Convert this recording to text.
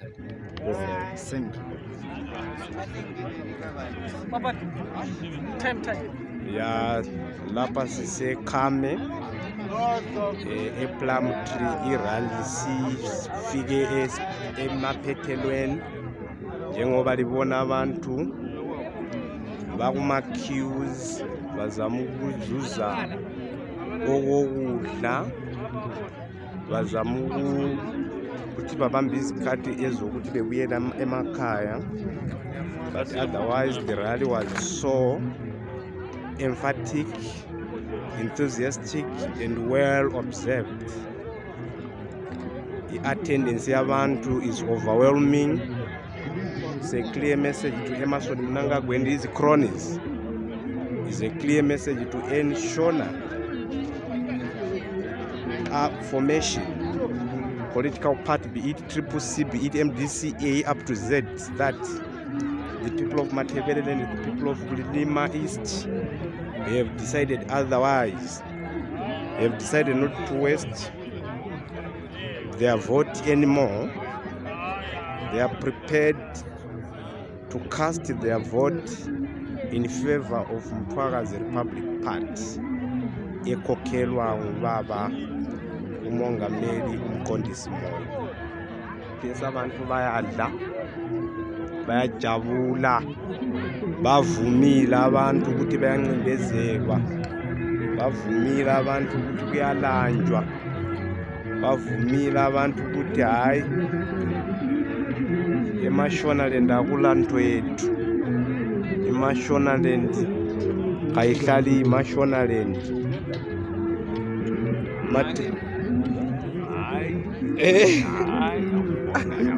You. Baba, time time. ya lapha sisekhame eh, eplum tree irally sifike emaphethelweni njengoba libona abantu bakuma-queues bazama ukuzuza okokudla bazama ukuthi babambe izikhathi ezokuthi bebuyela em- emakhaya but otherwise the rally was so emphatic, enthusiastic, and well observed. The attendance yabantu is overwhelming. It's a clear message to Emmerson Mnangagwa and his cronies. It's a clear message to N. Shona. Formation, political party, be it Triple C, be it MDCA, up to Z, that the people of Matebele and the people of Bulilima East they have decided otherwise. They have decided not to waste their vote anymore. They are prepared to cast their vote in favor of Mthwakazi Republic Party ekhokhelwa ngubaba umongameli umqondisi moyo pesa abantu bayadla bayajabula bavumile abantu ukuthi bayancindezelwa bavumile abantu ukuthi kuyalanjwa bavumile abantu ukuthi hayi emashonaland akulanto yethu imashonaland kayihlali imashonaland eh